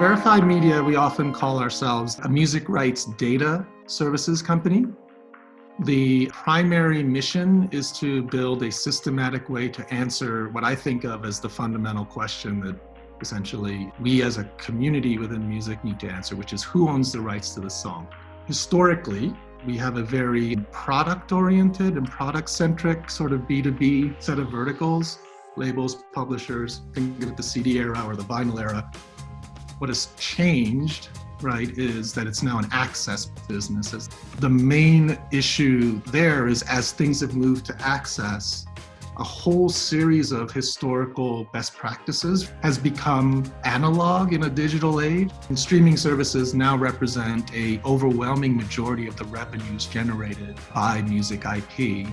Verified Media, we often call ourselves a music rights data services company. The primary mission is to build a systematic way to answer what I think of as the fundamental question that essentially we as a community within music need to answer, which is who owns the rights to the song? Historically, we have a very product-oriented and product-centric sort of B2B set of verticals, labels, publishers, think of the CD era or the vinyl era. What has changed, right, is that it's now an access business. The main issue there is as things have moved to access, a whole series of historical best practices has become analog in a digital age. And streaming services now represent a overwhelming majority of the revenues generated by music IP.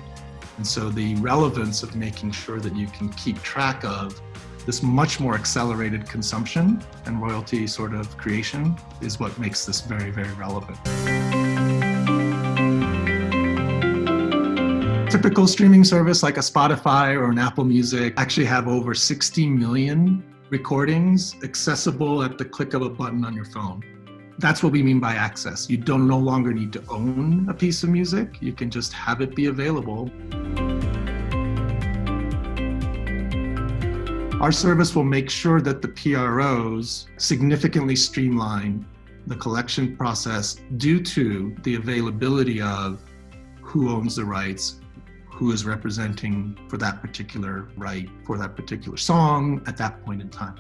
And so the relevance of making sure that you can keep track of this much more accelerated consumption and royalty sort of creation is what makes this very, very relevant. Typical streaming service like a Spotify or an Apple Music actually have over 60 million recordings accessible at the click of a button on your phone. That's what we mean by access. You don't no longer need to own a piece of music. You can just have it be available. Our service will make sure that the PROs significantly streamline the collection process due to the availability of who owns the rights, who is representing for that particular right, for that particular song at that point in time.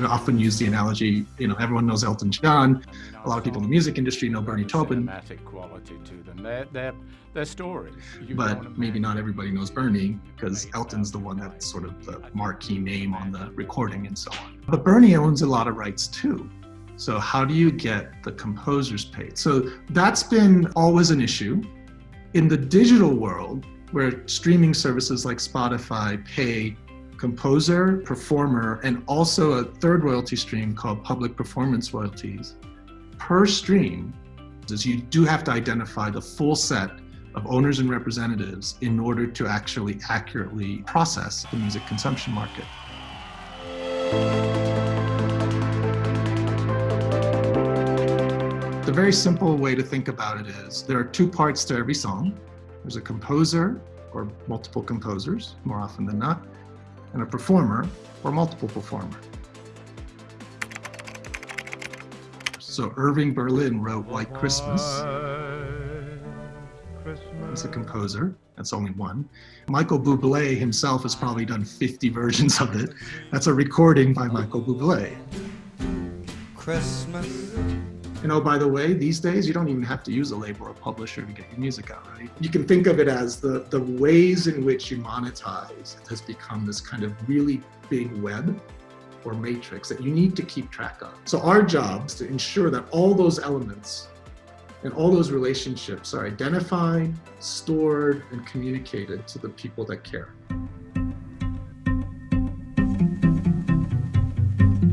I often use the analogy, you know, everyone knows Elton John. A lot of people in the music industry know Bernie Taupin. quality to them. They're, they're, they're stories. You but maybe not everybody knows Bernie because Elton's the one that's sort of the marquee name on the recording and so on. But Bernie owns a lot of rights too. So how do you get the composers paid? So that's been always an issue. In the digital world, where streaming services like Spotify pay composer, performer, and also a third royalty stream called public performance royalties, per stream, is you do have to identify the full set of owners and representatives in order to actually accurately process the music consumption market. The very simple way to think about it is there are two parts to every song. There's a composer or multiple composers, more often than not, and a performer or multiple performer. So Irving Berlin wrote White Christmas. He's a composer. That's only one. Michael Bublé himself has probably done 50 versions of it. That's a recording by Michael Bublé. Christmas and oh, by the way, these days, you don't even have to use a label or a publisher to get your music out, right? You can think of it as the, the ways in which you monetize has become this kind of really big web or matrix that you need to keep track of. So our job is to ensure that all those elements and all those relationships are identified, stored, and communicated to the people that care.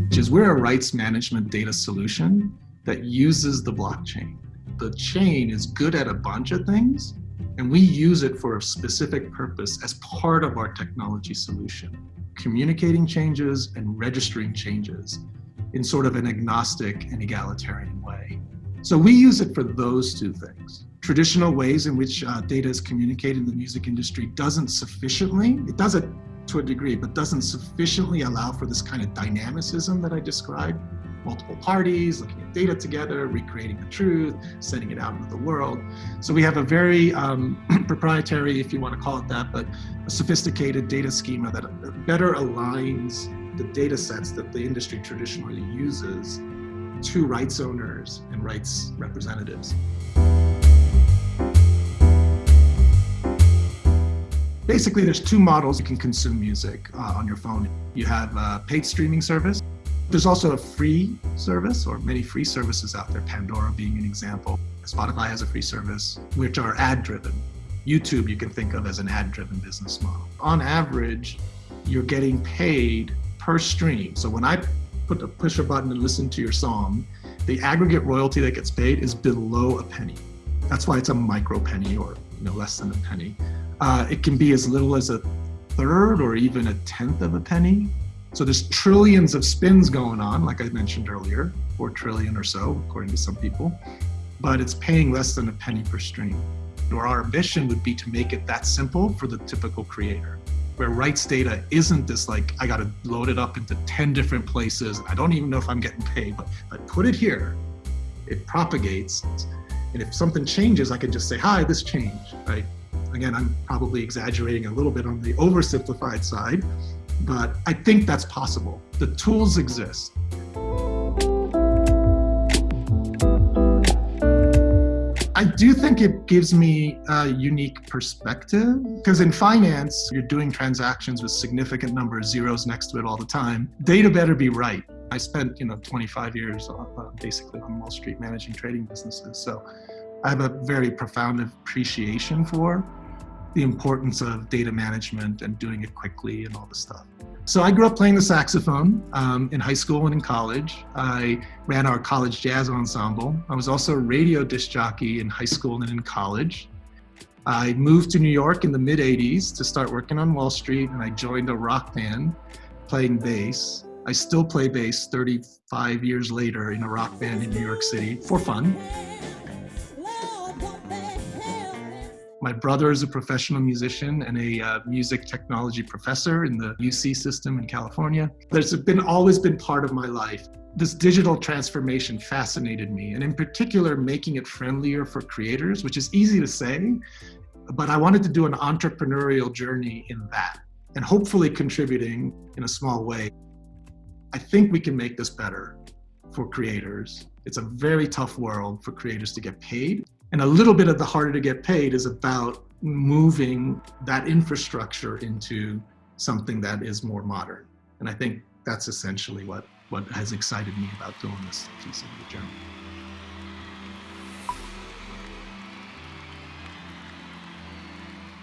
Which is we're a rights management data solution that uses the blockchain. The chain is good at a bunch of things, and we use it for a specific purpose as part of our technology solution, communicating changes and registering changes in sort of an agnostic and egalitarian way. So we use it for those two things. Traditional ways in which uh, data is communicated in the music industry doesn't sufficiently, it does it to a degree, but doesn't sufficiently allow for this kind of dynamicism that I described multiple parties, looking at data together, recreating the truth, sending it out into the world. So we have a very um, proprietary, if you want to call it that, but a sophisticated data schema that better aligns the data sets that the industry traditionally uses to rights owners and rights representatives. Basically, there's two models you can consume music uh, on your phone. You have a paid streaming service, there's also a free service or many free services out there, Pandora being an example. Spotify has a free service, which are ad driven. YouTube you can think of as an ad driven business model. On average, you're getting paid per stream. So when I put a push a button and listen to your song, the aggregate royalty that gets paid is below a penny. That's why it's a micro penny or you know less than a penny. Uh, it can be as little as a third or even a tenth of a penny. So there's trillions of spins going on, like I mentioned earlier, 4 trillion or so, according to some people, but it's paying less than a penny per stream. Or our ambition would be to make it that simple for the typical creator, where rights data isn't this like, I got to load it up into 10 different places. I don't even know if I'm getting paid, but I put it here, it propagates. And if something changes, I can just say, hi, this changed, right? Again, I'm probably exaggerating a little bit on the oversimplified side, but I think that's possible. The tools exist. I do think it gives me a unique perspective because in finance, you're doing transactions with significant number of zeros next to it all the time. Data better be right. I spent, you know, 25 years uh, basically on Wall Street managing trading businesses. So I have a very profound appreciation for the importance of data management and doing it quickly and all this stuff. So I grew up playing the saxophone um, in high school and in college. I ran our college jazz ensemble. I was also a radio disc jockey in high school and in college. I moved to New York in the mid 80s to start working on Wall Street and I joined a rock band playing bass. I still play bass 35 years later in a rock band in New York City for fun. My brother is a professional musician and a uh, music technology professor in the UC system in California. There's been always been part of my life. This digital transformation fascinated me, and in particular, making it friendlier for creators, which is easy to say, but I wanted to do an entrepreneurial journey in that and hopefully contributing in a small way. I think we can make this better for creators. It's a very tough world for creators to get paid. And a little bit of the harder to get paid is about moving that infrastructure into something that is more modern. And I think that's essentially what, what has excited me about doing this piece of the journey.